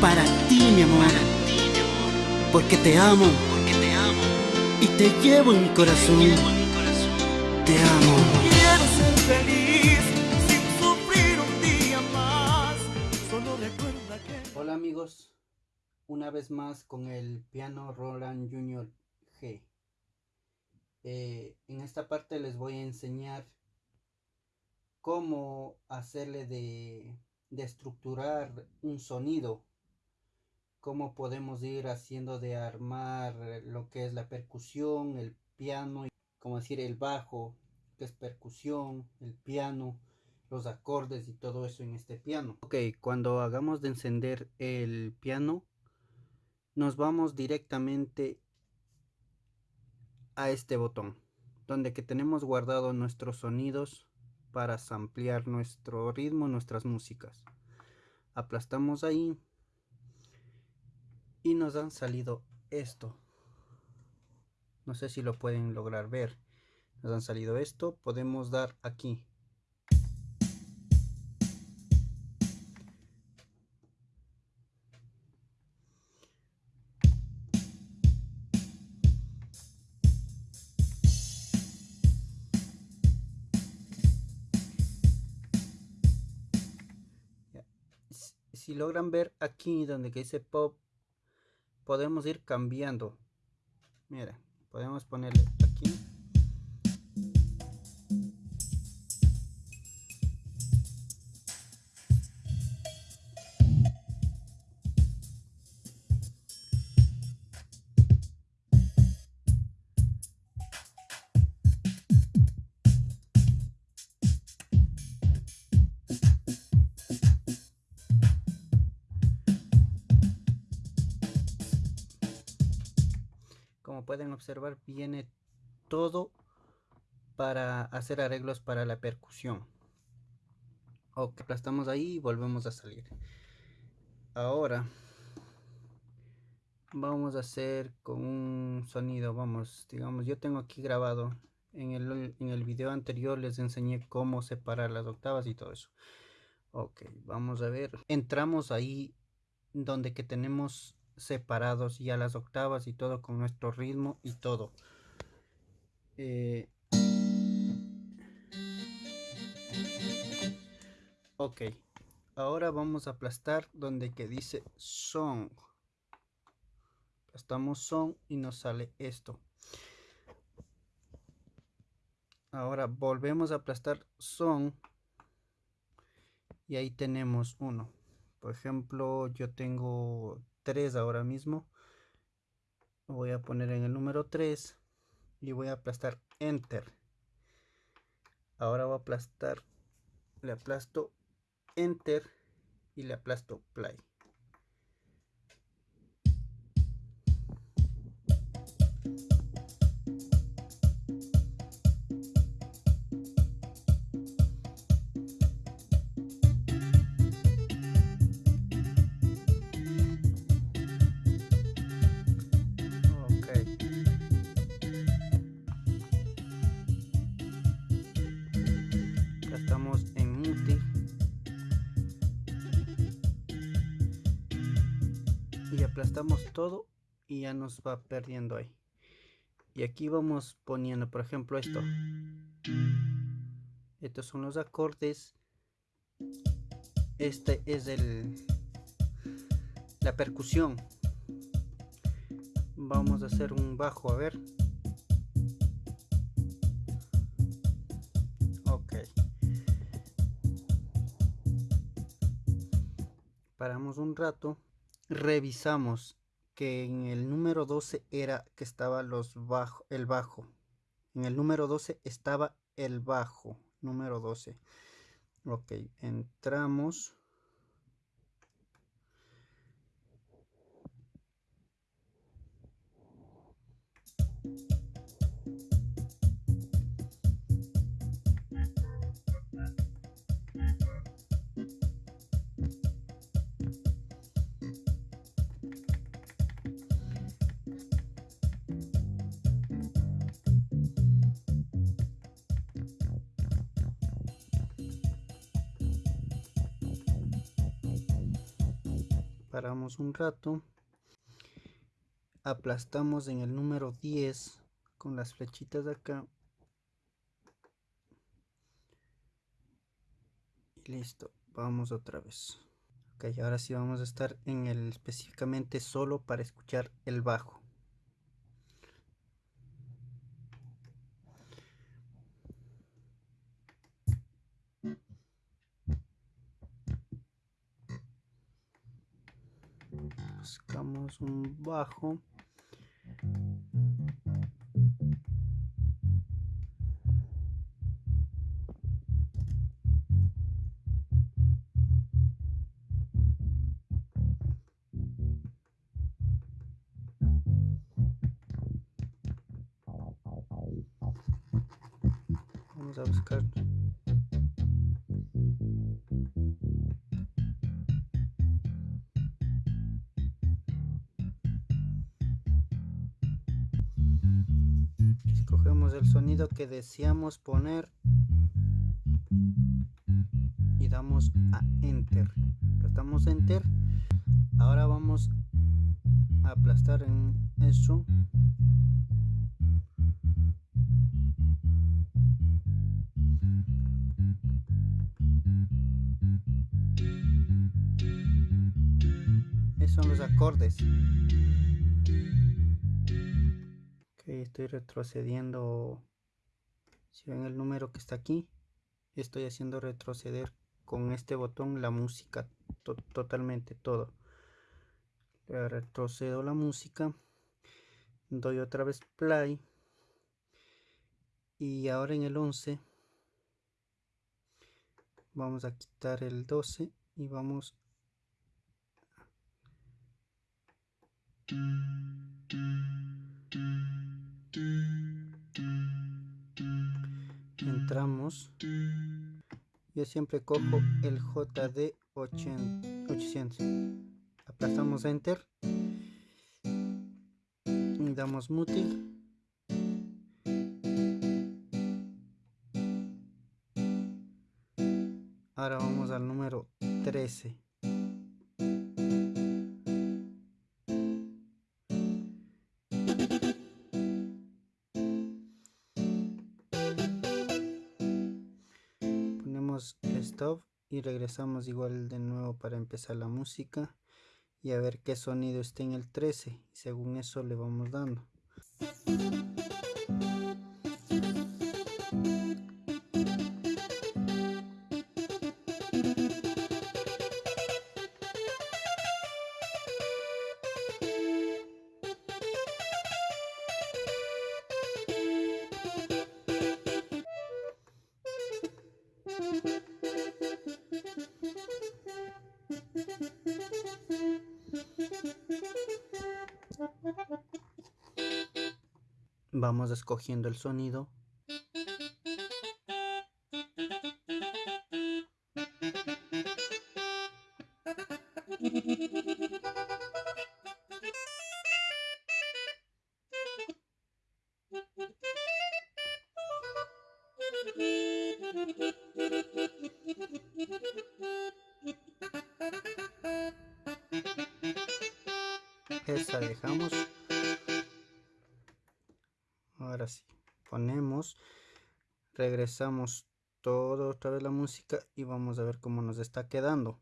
para ti, mi amor. Porque te amo. Y te llevo en mi corazón. Te amo. Quiero ser feliz sin sufrir un día más. Solo recuerda que. Hola amigos, una vez más con el piano Roland Junior G. Eh, en esta parte les voy a enseñar cómo hacerle de, de estructurar un sonido cómo podemos ir haciendo de armar lo que es la percusión, el piano, como decir el bajo, que es percusión, el piano, los acordes y todo eso en este piano. Ok, cuando hagamos de encender el piano, nos vamos directamente a este botón, donde que tenemos guardado nuestros sonidos para ampliar nuestro ritmo, nuestras músicas. Aplastamos ahí y nos han salido esto. No sé si lo pueden lograr ver. Nos han salido esto podemos dar aquí. Si logran ver aquí donde que dice pop podemos ir cambiando. Mira, podemos ponerle pueden observar viene todo para hacer arreglos para la percusión. Ok aplastamos ahí y volvemos a salir. Ahora vamos a hacer con un sonido vamos digamos yo tengo aquí grabado en el, en el video anterior les enseñé cómo separar las octavas y todo eso. Ok vamos a ver. Entramos ahí donde que tenemos separados ya las octavas y todo con nuestro ritmo y todo. Eh, ok, ahora vamos a aplastar donde que dice song. Aplastamos son y nos sale esto. Ahora volvemos a aplastar son y ahí tenemos uno. Por ejemplo, yo tengo 3 ahora mismo. Voy a poner en el número 3 y voy a aplastar Enter. Ahora voy a aplastar, le aplasto Enter y le aplasto Play. Aplastamos todo y ya nos va perdiendo ahí. Y aquí vamos poniendo por ejemplo esto. Estos son los acordes. Este es el la percusión. Vamos a hacer un bajo a ver. Paramos un rato, revisamos que en el número 12 era que estaba los bajo, el bajo. En el número 12 estaba el bajo, número 12. Ok, entramos. Paramos un rato aplastamos en el número 10 con las flechitas de acá. Y listo vamos otra vez. Ok ahora sí vamos a estar en el específicamente solo para escuchar el bajo buscamos un bajo. Vamos a buscar escogemos el sonido que deseamos poner y damos a enter. Apretamos enter. Ahora vamos a aplastar en eso. Son los acordes estoy retrocediendo si ven el número que está aquí estoy haciendo retroceder con este botón la música totalmente todo. Retrocedo la música doy otra vez play y ahora en el 11 vamos a quitar el 12 y vamos entramos. Yo siempre cojo el JD 800 aplastamos enter. Damos mute ahora vamos al número 13 stop y regresamos igual de nuevo para empezar la música y a ver qué sonido está en el 13 y según eso le vamos dando vamos escogiendo el sonido. Esa dejamos regresamos todo otra vez la música y vamos a ver cómo nos está quedando.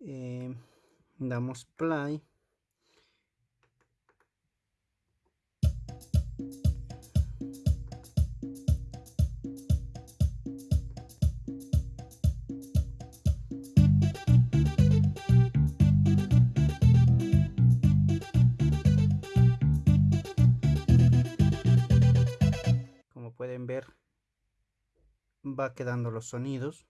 Eh, damos play. Pueden ver va quedando los sonidos.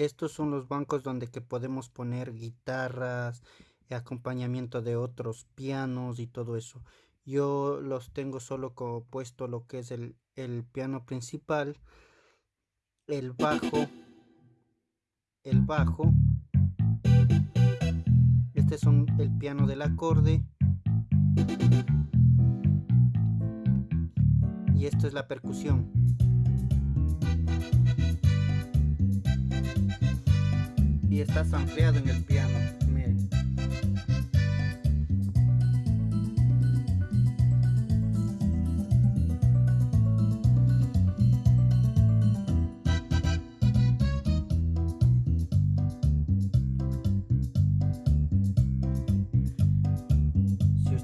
Estos son los bancos donde que podemos poner guitarras, acompañamiento de otros pianos y todo eso. yo los tengo solo como puesto lo que es el, el piano principal el bajo el bajo. Este son el piano del acorde. Y esto es la percusión. Y está ampliado en el piano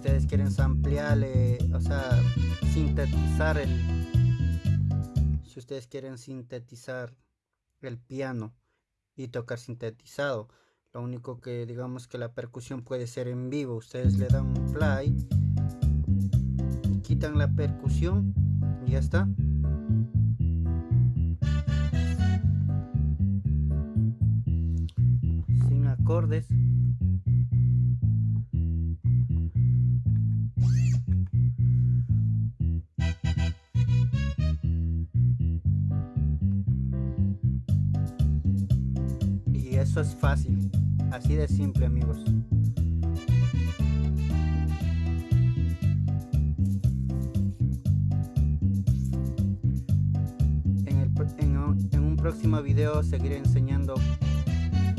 ustedes quieren ampliarle o sea sintetizar el si ustedes quieren sintetizar el piano y tocar sintetizado. Lo único que digamos que la percusión puede ser en vivo. Ustedes le dan un play quitan la percusión y ya está. Sin acordes eso es fácil, así de simple amigos. En, un próximo video seguiré enseñando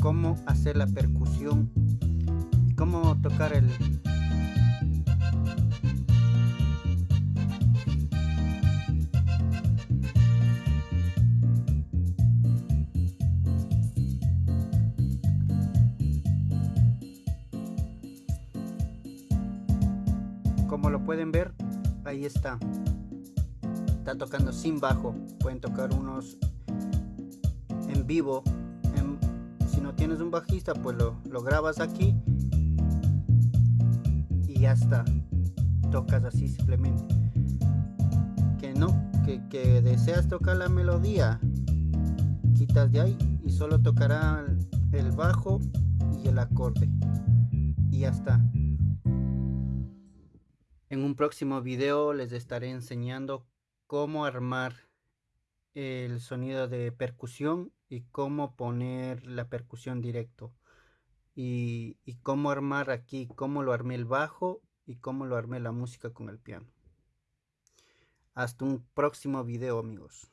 cómo hacer la percusión y cómo tocar el, como lo pueden ver ahí está. Está tocando sin bajo. Pueden tocar unos en vivo. Si no tienes un bajista pues lo, lo grabas aquí y ya está. Tocas así simplemente. Que no que, que deseas tocar la melodía quitas de ahí y solo tocará el bajo y el acorde. Y ya está en un próximo video les estaré enseñando cómo armar el sonido de percusión y cómo poner la percusión directo y, cómo armar aquí, cómo lo armé el bajo y cómo lo armé la música con el piano. Hasta un próximo video amigos.